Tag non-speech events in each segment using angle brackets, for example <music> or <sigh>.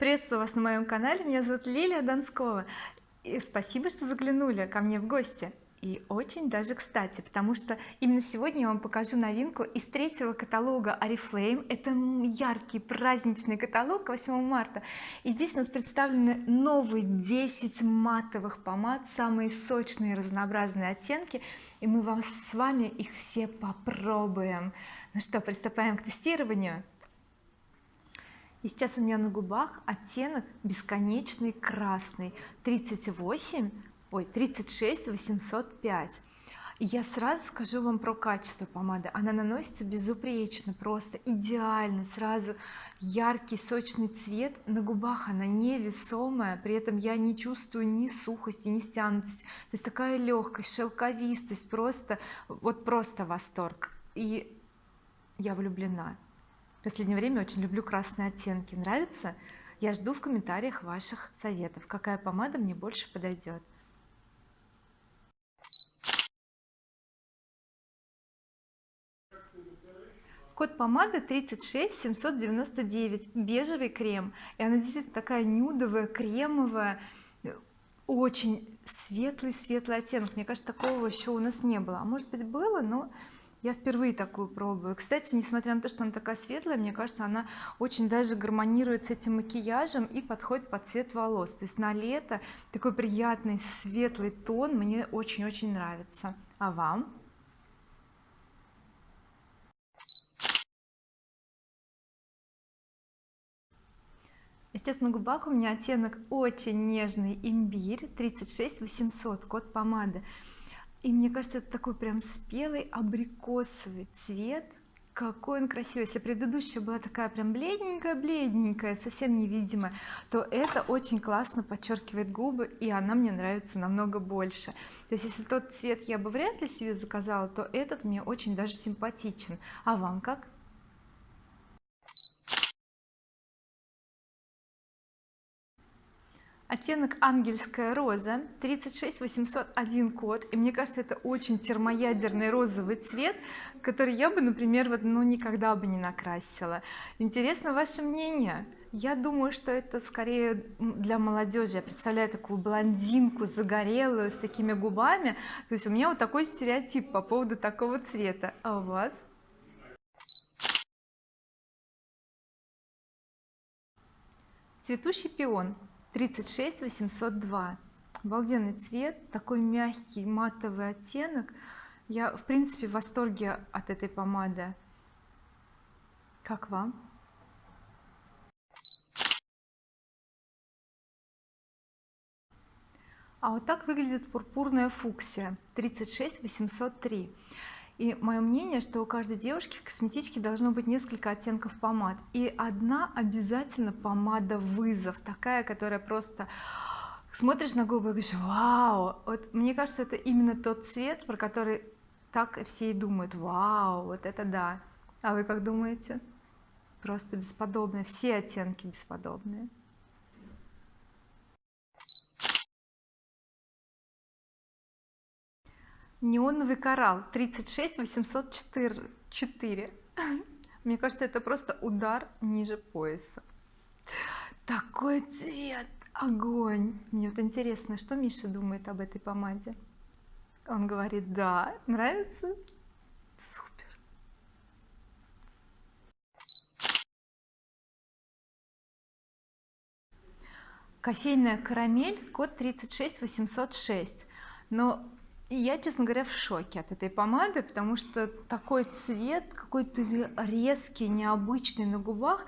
приветствую вас на моем канале. Меня зовут Лилия Донскова. И спасибо что заглянули ко мне в гости. И очень даже кстати потому что именно сегодня я вам покажу новинку из третьего каталога oriflame это яркий праздничный каталог 8 марта. И здесь у нас представлены новые 10 матовых помад самые сочные разнообразные оттенки. И мы вам с вами их все попробуем. Ну что приступаем к тестированию и сейчас у меня на губах оттенок бесконечный красный. 38 ой 36 805 и я сразу скажу вам про качество помады. Она наносится безупречно просто идеально. Сразу яркий сочный цвет. На губах она невесомая при этом я не чувствую ни сухости ни стянутости. То есть такая легкость шелковистость просто вот просто восторг. И я влюблена в последнее время очень люблю красные оттенки. Нравится? Я жду в комментариях ваших советов. Какая помада мне больше подойдет? Код помады 36 799 бежевый крем. И она действительно такая нюдовая кремовая. Очень светлый светлый оттенок. Мне кажется такого еще у нас не было. А может быть было но я впервые такую пробую. Кстати несмотря на то что она такая светлая мне кажется она очень даже гармонирует с этим макияжем и подходит под цвет волос. То есть на лето такой приятный светлый тон мне очень-очень нравится. А вам? Сейчас на губах у меня оттенок очень нежный имбирь 36 800 код помады и мне кажется это такой прям спелый абрикосовый цвет. Какой он красивый. Если предыдущая была такая прям бледненькая бледненькая совсем невидимая то это очень классно подчеркивает губы и она мне нравится намного больше. То есть если тот цвет я бы вряд ли себе заказала то этот мне очень даже симпатичен. А вам как оттенок ангельская роза 36 801 код. И мне кажется это очень термоядерный розовый цвет который я бы например вот ну никогда бы не накрасила. Интересно ваше мнение? Я думаю что это скорее для молодежи. Я представляю такую блондинку загорелую с такими губами. То есть у меня вот такой стереотип по поводу такого цвета. А у вас? Цветущий пион 36 802 обалденный цвет такой мягкий матовый оттенок. Я в принципе в восторге от этой помады. Как вам? А вот так выглядит пурпурная фуксия. 36 803 и мое мнение что у каждой девушки в косметичке должно быть несколько оттенков помад. И одна обязательно помада вызов такая которая просто смотришь на губы и говоришь вау! Вот мне кажется это именно тот цвет про который так все и думают. Вау! Вот это да. А вы как думаете? Просто бесподобные все оттенки бесподобные неоновый коралл 36 804 <laughs> мне кажется это просто удар ниже пояса. Такой цвет огонь. Мне вот интересно что Миша думает об этой помаде? Он говорит да нравится? Супер. Кофейная карамель код 36 806 но я честно говоря в шоке от этой помады потому что такой цвет какой-то резкий необычный на губах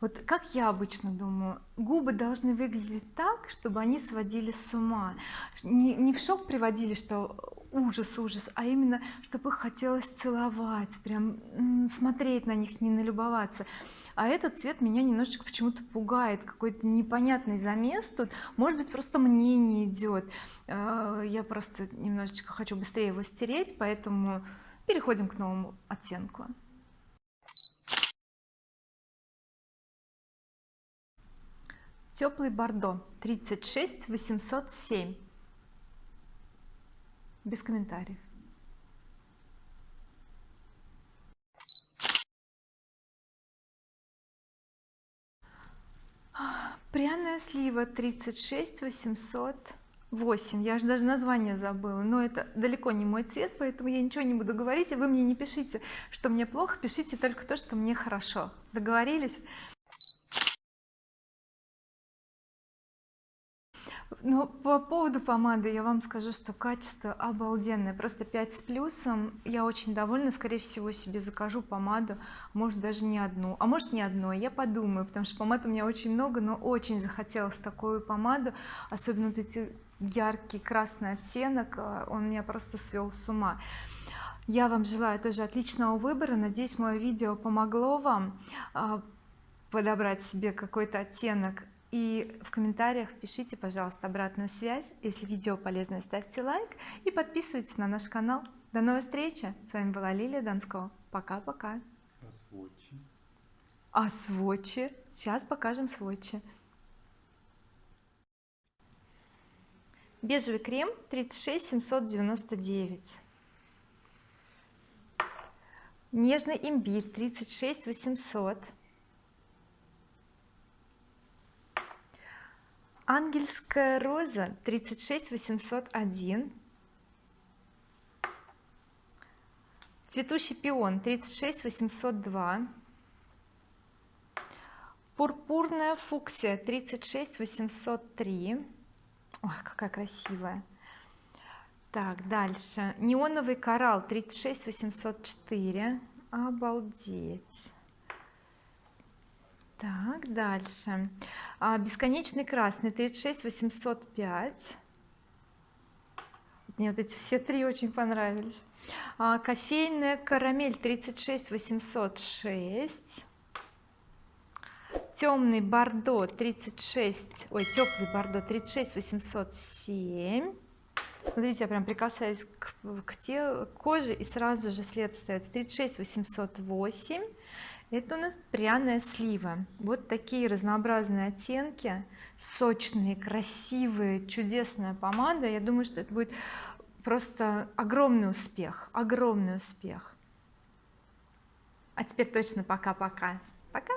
вот как я обычно думаю губы должны выглядеть так чтобы они сводили с ума. Не, не в шок приводили что ужас ужас а именно чтобы хотелось целовать прям смотреть на них не налюбоваться. А этот цвет меня немножечко почему-то пугает какой-то непонятный замес тут. Может быть просто мне не идет. А, я просто немножечко хочу быстрее его стереть поэтому переходим к новому оттенку теплый бордо 36 807 без комментариев. Пряная слива 36 808 я же даже название забыла но это далеко не мой цвет поэтому я ничего не буду говорить и вы мне не пишите что мне плохо пишите только то что мне хорошо. Договорились ну по поводу помады я вам скажу что качество обалденное просто 5 с плюсом. Я очень довольна скорее всего себе закажу помаду может даже не одну. А может не одной я подумаю потому что помад у меня очень много но очень захотелось такую помаду особенно вот эти яркий красный оттенок э, он меня просто свел с ума. Я вам желаю тоже отличного выбора. Надеюсь мое видео помогло вам а, подобрать себе какой-то оттенок и в комментариях пишите пожалуйста обратную связь. Если видео полезное ставьте лайк и подписывайтесь на наш канал. До новой встречи. С вами была Лилия Донского. Пока-пока. А сводчи а сводчи сейчас покажем сводчи бежевый крем 36 799 нежный имбирь 36 ангельская роза 36 801 цветущий пион 36 802 пурпурная фуксия 36 803 ой какая красивая. Так дальше. Неоновый коралл 36 804 обалдеть так дальше. А, бесконечный красный 36 805 мне вот эти все три очень понравились. А, кофейная карамель 36 806 темный бордо 36 ой теплый бордо 36 807 смотрите я прям прикасаюсь к, к, те, к коже и сразу же след остается 36 808 это у нас пряная слива. Вот такие разнообразные оттенки сочные красивые чудесная помада. Я думаю что это будет просто огромный успех огромный успех. А теперь точно пока-пока. Пока,